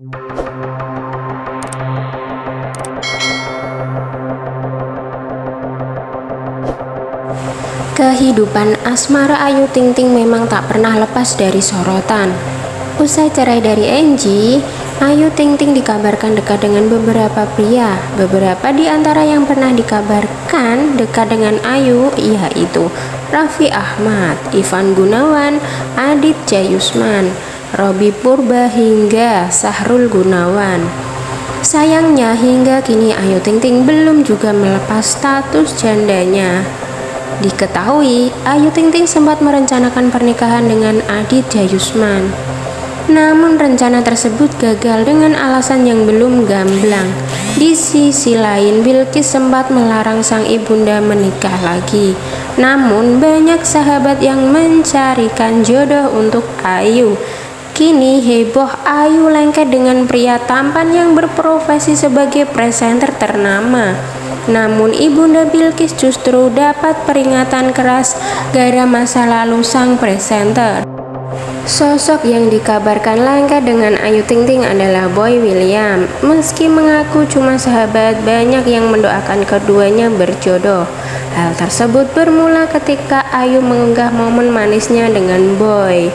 Kehidupan asmara Ayu Ting Ting memang tak pernah lepas dari sorotan. Usai cerai dari Angie, Ayu Ting Ting dikabarkan dekat dengan beberapa pria. Beberapa di antara yang pernah dikabarkan dekat dengan Ayu yaitu Raffi Ahmad, Ivan Gunawan, Adit Jayusman. Robi Purba hingga Sahrul Gunawan. Sayangnya hingga kini Ayu Ting Ting belum juga melepas status jandanya. Diketahui, Ayu Ting Ting sempat merencanakan pernikahan dengan Adit Jayusman. Namun rencana tersebut gagal dengan alasan yang belum gamblang. Di sisi lain, Bilkis sempat melarang sang ibunda menikah lagi. Namun banyak sahabat yang mencarikan jodoh untuk Ayu. Kini heboh Ayu lengket dengan pria tampan yang berprofesi sebagai presenter ternama. Namun Ibunda Bilkis justru dapat peringatan keras gara masa lalu sang presenter. Sosok yang dikabarkan langka dengan Ayu Ting Ting adalah Boy William. Meski mengaku cuma sahabat, banyak yang mendoakan keduanya berjodoh. Hal tersebut bermula ketika Ayu mengunggah momen manisnya dengan Boy.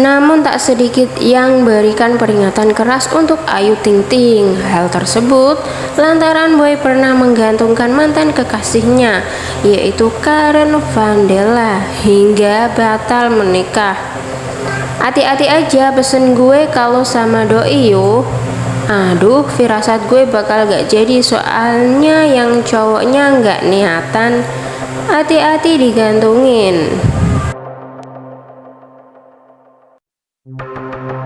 Namun tak sedikit yang berikan peringatan keras untuk Ayu Ting Ting. Hal tersebut lantaran Boy pernah menggantungkan mantan kekasihnya yaitu Karen Vandela hingga batal menikah. Hati-hati aja pesen gue kalau sama doi yuk. Aduh, firasat gue bakal gak jadi soalnya yang cowoknya gak niatan. Hati-hati digantungin. Thank you.